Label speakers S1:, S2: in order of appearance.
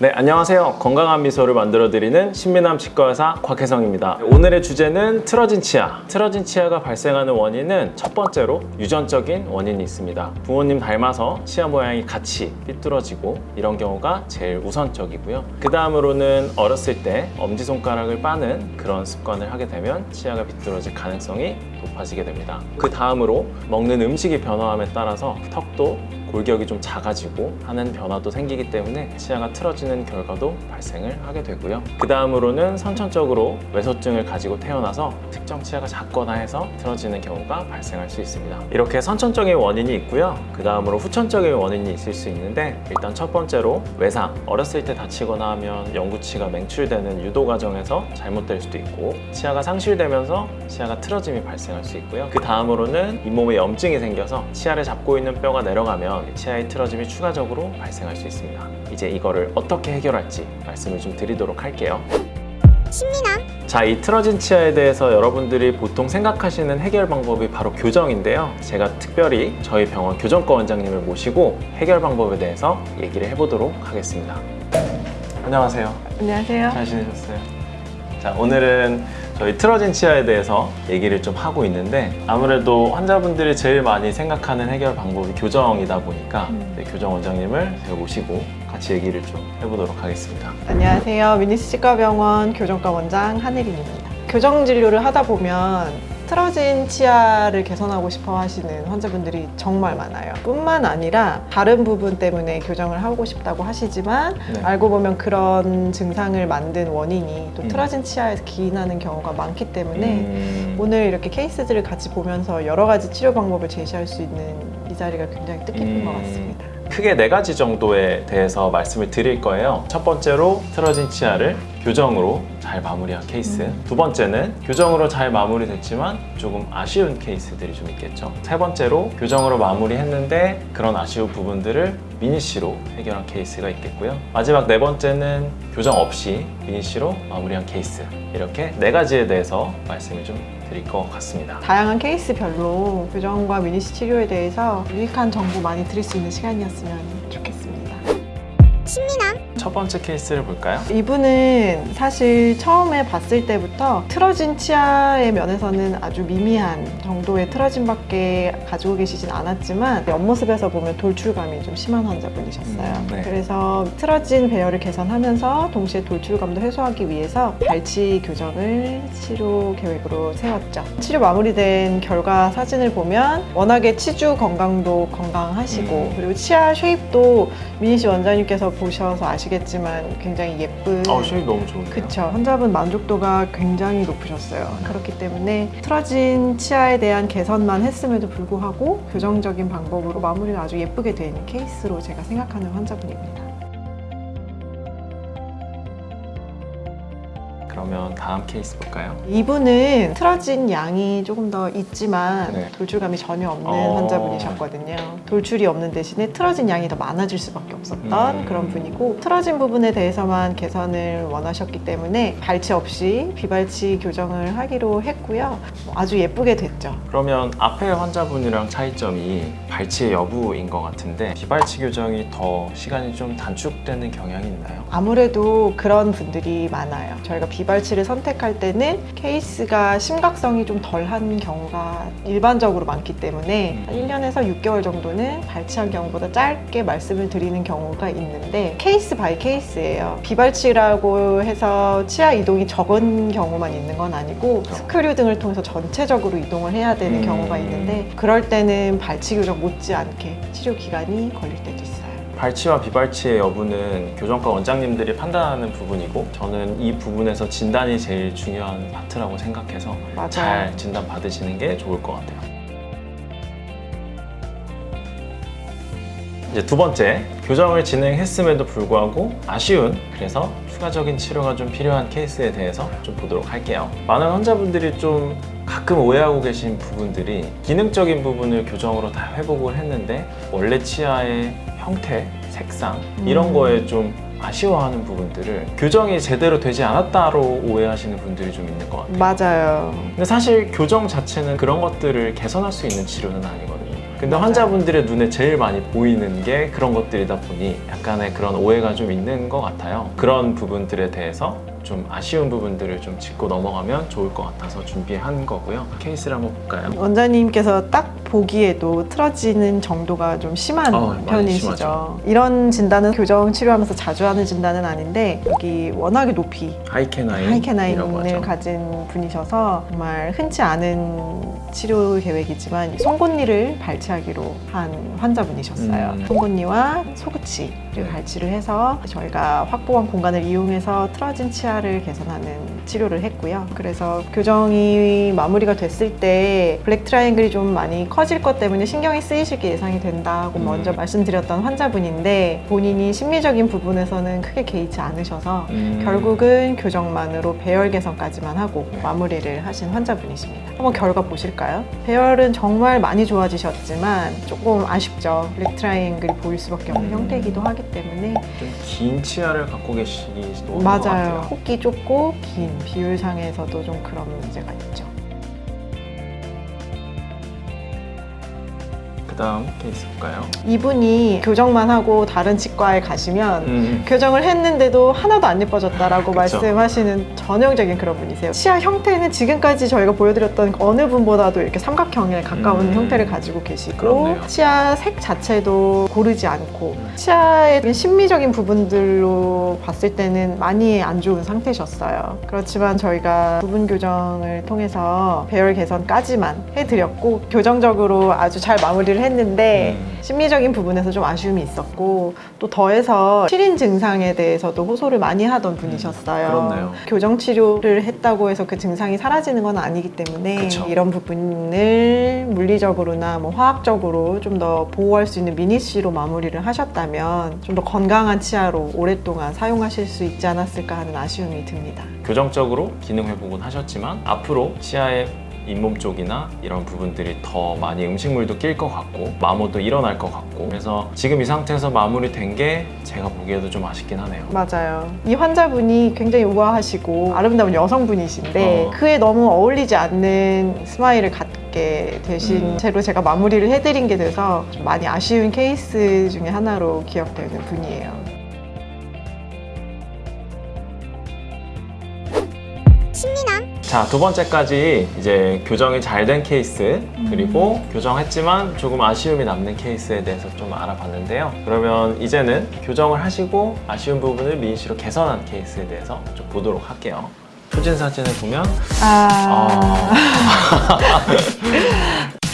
S1: 네, 안녕하세요. 건강한 미소를 만들어드리는 신미남 치과의사 곽혜성입니다. 오늘의 주제는 틀어진 치아. 틀어진 치아가 발생하는 원인은 첫 번째로 유전적인 원인이 있습니다. 부모님 닮아서 치아 모양이 같이 삐뚤어지고 이런 경우가 제일 우선적이고요. 그 다음으로는 어렸을 때 엄지손가락을 빠는 그런 습관을 하게 되면 치아가 삐뚤어질 가능성이 높아지게 됩니다. 그 다음으로 먹는 음식이 변화함에 따라서 턱도 골격이 좀 작아지고 하는 변화도 생기기 때문에 치아가 틀어지는 결과도 발생을 하게 되고요. 그 다음으로는 선천적으로 외소증을 가지고 태어나서 특정 치아가 작거나 해서 틀어지는 경우가 발생할 수 있습니다. 이렇게 선천적인 원인이 있고요. 그 다음으로 후천적인 원인이 있을 수 있는데 일단 첫 번째로 외상, 어렸을 때 다치거나 하면 영구치가 맹출되는 유도 과정에서 잘못될 수도 있고 치아가 상실되면서 치아가 틀어짐이 발생할 수 있고요. 그 다음으로는 잇몸에 염증이 생겨서 치아를 잡고 있는 뼈가 내려가면 치아의 틀어짐이 추가적으로 발생할 수 있습니다. 이제 이거를 어떻게 해결할지 말씀을 좀 드리도록 할게요. 자, 이 틀어진 치아에 대해서 여러분들이 보통 생각하시는 해결 방법이 바로 교정인데요. 제가 특별히 저희 병원 교정과 원장님을 모시고 해결 방법에 대해서 얘기를 해보도록 하겠습니다. 안녕하세요.
S2: 안녕하세요.
S1: 잘 지내셨어요? 자, 오늘은 저희 틀어진 치아에 대해서 얘기를 좀 하고 있는데 아무래도 환자분들이 제일 많이 생각하는 해결 방법이 교정이다 보니까
S2: 음.
S1: 네, 교정 원장님을 모시고 같이 얘기를 좀 해보도록 하겠습니다.
S2: 안녕하세요. 미니스 치과병원 교정과 원장 한혜린입니다. 교정 진료를 하다 보면 틀어진 치아를 개선하고 싶어 하시는 환자분들이 정말 많아요. 뿐만 아니라 다른 부분 때문에 교정을 하고 싶다고 하시지만
S1: 네.
S2: 알고 보면 그런 증상을 만든 원인이 또
S1: 음.
S2: 틀어진 치아에서 기인하는 경우가 많기 때문에
S1: 음,
S2: 오늘 이렇게 케이스들을 같이 보면서 여러 가지 치료 방법을 제시할 수 있는 이 자리가 굉장히 뜻깊은
S1: 음.
S2: 것 같습니다.
S1: 크게 네 가지 정도에 대해서 말씀을 드릴 거예요. 첫 번째로 틀어진 치아를 교정으로 잘 마무리한 케이스.
S2: 음.
S1: 두 번째는 교정으로 잘 마무리됐지만 조금 아쉬운 케이스들이 좀 있겠죠. 세 번째로 교정으로 마무리했는데 그런 아쉬운 부분들을 미니시로 해결한 케이스가 있겠고요. 마지막 네 번째는 교정 없이 미니시로 마무리한 케이스. 이렇게 네 가지에 대해서 말씀을 좀 드릴 것 같습니다.
S2: 다양한 케이스별로 교정과 미니시 치료에 대해서 유익한 정보 많이 드릴 수 있는 시간이었으면 좋겠습니다.
S1: 첫 번째 케이스를 볼까요?
S2: 이분은 사실 처음에 봤을 때부터 틀어진 치아의 면에서는 아주 미미한 정도의 틀어짐 밖에 가지고 계시진 않았지만 옆모습에서 보면 돌출감이 좀 심한 환자분이셨어요.
S1: 음, 네.
S2: 그래서 틀어진 배열을 개선하면서 동시에 돌출감도 해소하기 위해서 발치 교정을 치료 계획으로 세웠죠. 치료 마무리된 결과 사진을 보면 워낙에 치주 건강도 건강하시고
S1: 음.
S2: 그리고 치아 쉐입도 미니 씨 원장님께서 보셔서 아시 겠지만 굉장히 예쁜
S1: 어, 쉐입 너무 좋은데요?
S2: 그쵸. 환자분 만족도가 굉장히 높으셨어요. 그렇기 때문에 틀어진 치아에 대한 개선만 했음에도 불구하고 교정적인 방법으로 마무리가 아주 예쁘게 된 케이스로 제가 생각하는 환자분입니다
S1: 그러면 다음 케이스 볼까요?
S2: 이분은 틀어진 양이 조금 더 있지만
S1: 네.
S2: 돌출감이 전혀 없는
S1: 어.
S2: 환자분이셨거든요. 돌출이 없는 대신에 틀어진 양이 더 많아질 수밖에 없었던
S1: 음.
S2: 그런 분이고 틀어진 부분에 대해서만 개선을 원하셨기 때문에 발치 없이 비발치 교정을 하기로 했고요. 아주 예쁘게 됐죠.
S1: 그러면 앞에 환자분이랑 차이점이 발치의 여부인 것 같은데 비발치 교정이 더 시간이 좀 단축되는 경향이 있나요?
S2: 아무래도 그런 분들이 많아요. 저희가 비발치를 선택할 때는 케이스가 심각성이 좀 덜한 경우가 일반적으로 많기 때문에 한 1년에서 6개월 정도는 발치한 경우보다 짧게 말씀을 드리는 경우가 있는데 case by case예요. 비발치라고 해서 치아 이동이 적은 경우만 있는 건 아니고. 스크류 등을 통해서 전체적으로 이동을 해야 되는
S1: 음.
S2: 경우가 있는데 그럴 때는 발치 교정 못지않게 치료 기간이 걸릴 때도 있어요.
S1: 발치와 비발치의 여부는 교정과 원장님들이 판단하는 부분이고 저는 이 부분에서 진단이 제일 중요한 파트라고 생각해서
S2: 맞아요.
S1: 잘 진단 받으시는 게 좋을 것 같아요. 이제 두 번째, 교정을 진행했음에도 불구하고 아쉬운 그래서 추가적인 치료가 좀 필요한 케이스에 대해서 좀 보도록 할게요. 많은 환자분들이 좀 가끔 오해하고 계신 부분들이 기능적인 부분을 교정으로 다 회복을 했는데 원래 치아의 형태, 색상 이런
S2: 음.
S1: 거에 좀 아쉬워하는 부분들을 교정이 제대로 되지 않았다로 오해하시는 분들이 좀 있는 것 같아요.
S2: 맞아요.
S1: 근데 사실 교정 자체는 그런 것들을 개선할 수 있는 치료는 아니거든요. 근데 환자분들의 눈에 제일 많이 보이는 게 그런 것들이다 보니 약간의 그런 오해가 좀 있는 것 같아요. 그런 부분들에 대해서 좀 아쉬운 부분들을 좀 짚고 넘어가면 좋을 것 같아서 준비한 거고요. 케이스를 한번 볼까요?
S2: 원장님께서 딱 보기에도 틀어지는 정도가 좀 심한
S1: 어,
S2: 편이시죠. 이런 진단은 교정 치료하면서 자주 하는 진단은 아닌데 여기 워낙에 높이 high canine high canine을 가진 분이셔서 정말 흔치 않은 치료 계획이지만 송곳니를 발치하기로 한 환자분이셨어요.
S1: 음.
S2: 송곳니와 소구치를
S1: 네.
S2: 발치를 해서 저희가 확보한 공간을 이용해서 틀어진 치아 를 개선하는 치료를 했고요. 그래서 교정이 마무리가 됐을 때 black triangle이 좀 많이 커질 것 때문에 신경이 쓰이실 게 예상이 된다고
S1: 음.
S2: 먼저 말씀드렸던 환자분인데 본인이 심리적인 부분에서는 크게 개의치 않으셔서
S1: 음.
S2: 결국은 교정만으로 배열 개선까지만 하고 마무리를 하신 환자분이십니다. 한번 결과 보실까요? 배열은 정말 많이 좋아지셨지만 조금 아쉽죠. black triangle이 보일 수밖에 없는
S1: 음.
S2: 형태이기도 하기 때문에
S1: 좀 긴 치아를 갖고 계시기도 한것
S2: 맞아요.
S1: 같아요.
S2: 폭이 좁고 긴 비율상에서도 좀 그런 문제가 있죠.
S1: 다음 케이스 볼까요?
S2: 이분이 교정만 하고 다른 치과에 가시면
S1: 음.
S2: 교정을 했는데도 하나도 안 예뻐졌다라고. 말씀하시는 전형적인 그런 분이세요. 치아 형태는 지금까지 저희가 보여드렸던 어느 분보다도 이렇게 삼각형에 가까운
S1: 음.
S2: 형태를 가지고 계시고
S1: 그렇네요.
S2: 치아 색 자체도 고르지 않고
S1: 음.
S2: 치아의 심미적인 부분들로 봤을 때는 많이 안 좋은 상태셨어요. 그렇지만 저희가 부분 교정을 통해서 배열 개선까지만 해드렸고 교정적으로 아주 잘 마무리를 했는데
S1: 음.
S2: 심리적인 부분에서 좀 아쉬움이 있었고 또 더해서 실인 증상에 대해서도 호소를 많이 하던 분이셨어요.
S1: 음, 그렇네요.
S2: 교정 치료를 했다고 해서 그 증상이 사라지는 건 아니기 때문에
S1: 그쵸.
S2: 이런 부분을 물리적으로나 뭐 화학적으로 좀 더 보호할 수 있는 미니시로 마무리를 하셨다면 좀 더 건강한 치아로 오랫동안 사용하실 수 있지 않았을까 하는 아쉬움이 듭니다.
S1: 교정적으로 기능 회복은 하셨지만 앞으로 치아의 잇몸 쪽이나 이런 부분들이 더 많이 음식물도 낄 것 같고 마모도 일어날 것 같고 그래서 지금 이 상태에서 마무리된 게 제가 보기에도 좀 아쉽긴 하네요.
S2: 맞아요. 이 환자분이 굉장히 우아하시고 아름다운 여성분이신데
S1: 어.
S2: 그에 너무 어울리지 않는 스마일을 갖게 되신
S1: 음.
S2: 채로 제가 마무리를 해드린 게 돼서 좀 많이 아쉬운 케이스 중에 하나로 기억되는 분이에요.
S1: 자, 두 번째까지 이제 교정이 잘 된 케이스, 그리고 교정했지만 조금 아쉬움이 남는 케이스에 대해서 좀 알아봤는데요. 그러면 이제는 교정을 하시고 아쉬운 부분을 미인시로 개선한 케이스에 대해서 좀 보도록 할게요. 표진 사진을 보면
S2: 아,